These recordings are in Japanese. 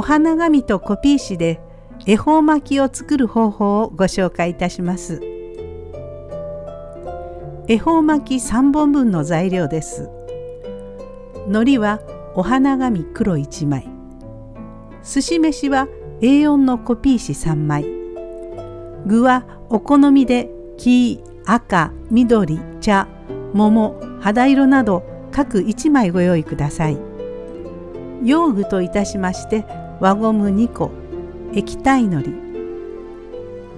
お花紙とコピー紙で恵方巻きを作る方法をご紹介いたします。恵方巻き3本分の材料です。海苔はお花紙黒1枚。寿司飯は A4 のコピー紙3枚。具はお好みで黄、赤、緑、茶、桃、肌色など各1枚ご用意ください。用具といたしまして輪ゴム2個。液体のり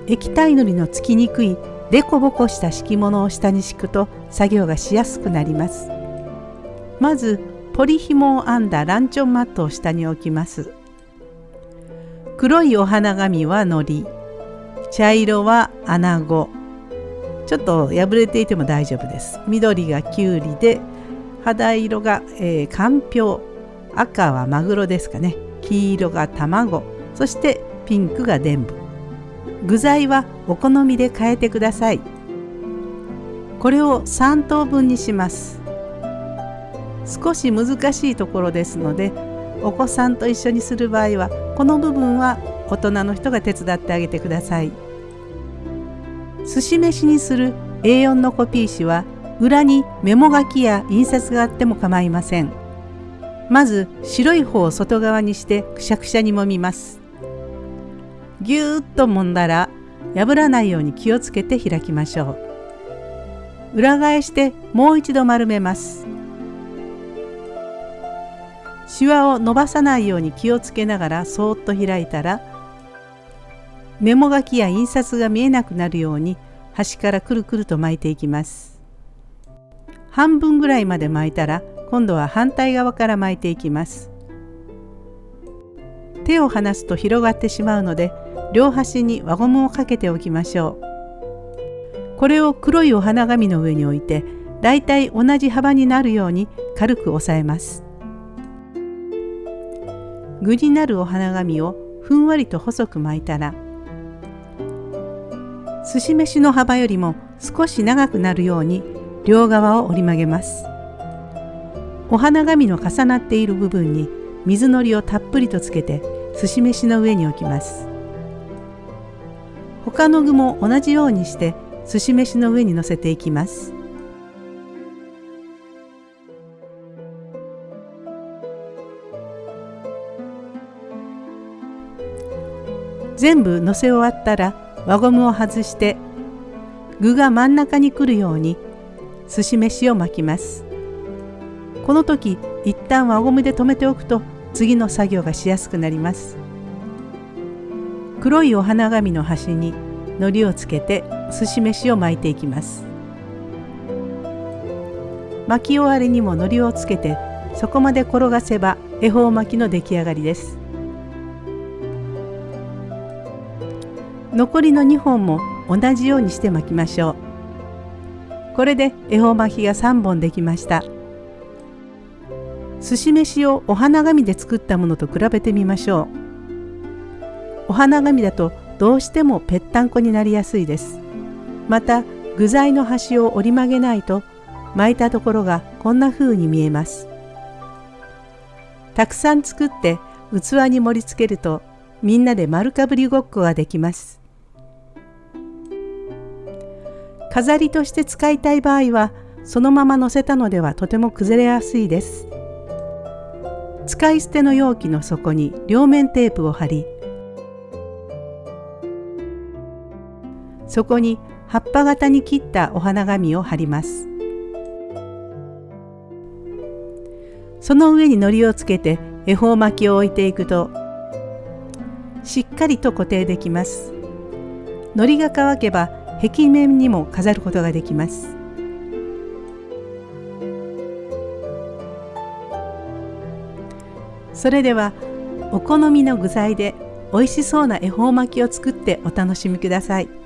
液体のりのつきにくいデコボコした敷物を下に敷くと作業がしやすくなります。まずポリ紐を編んだランチョンマットを下に置きます。黒いお花紙はのり茶色は穴子。ちょっと破れていても大丈夫です。緑がきゅうりで肌色が、えー、かんぴょう。赤はマグロですかね。黄色が卵そしてピンクが伝部具材はお好みで変えてください。これを3等分にします。少し難しいところですのでお子さんと一緒にする場合はこの部分は大人の人が手伝ってあげてください。寿司飯にする A4 のコピー紙は裏にメモ書きや印刷があっても構いません。まず白い方を外側にしてくしゃくしゃに揉みます。ぎゅーっと揉んだら破らないように気をつけて開きましょう。裏返してもう一度丸めます。シワを伸ばさないように気をつけながらそーっと開いたらメモ書きや印刷が見えなくなるように端からくるくると巻いていきます。半分ぐらいまで巻いたら今度は反対側から巻いていきます。手を離すと広がってしまうので両端に輪ゴムをかけておきましょう。これを黒いお花紙の上に置いてだいたい同じ幅になるように軽く押さえます。具になるお花紙をふんわりと細く巻いたら寿司飯の幅よりも少し長くなるように両側を折り曲げます。お花紙の重なっている部分に水のりをたっぷりとつけて寿司飯の上に置きます。他の具も同じようにして寿司飯の上に乗せていきます。全部乗せ終わったら輪ゴムを外して具が真ん中に来るように寿司飯を巻きます。この時一旦輪ゴムで留めておくと次の作業がしやすくなります。黒いお花紙の端に海苔をつけて寿司飯を巻いていきます。巻き終わりにも海苔をつけてそこまで転がせば恵方巻きの出来上がりです。残りの2本も同じようにして巻きましょう。これで恵方巻きが3本できました。寿司飯をお花紙で作ったものと比べてみましょう。お花紙だとどうしてもぺったんこになりやすいです。また具材の端を折り曲げないと巻いたところがこんな風に見えます。たくさん作って器に盛り付けるとみんなで丸かぶりごっこができます。飾りとして使いたい場合はそのまま乗せたのではとても崩れやすいです。使い捨ての容器の底に両面テープを貼りそこに葉っぱ型に切ったお花紙を貼ります。その上に糊をつけて恵方巻きを置いていくとしっかりと固定できます。糊が乾けば壁面にも飾ることができます。それではお好みの具材で美味しそうな恵方巻きを作ってお楽しみください。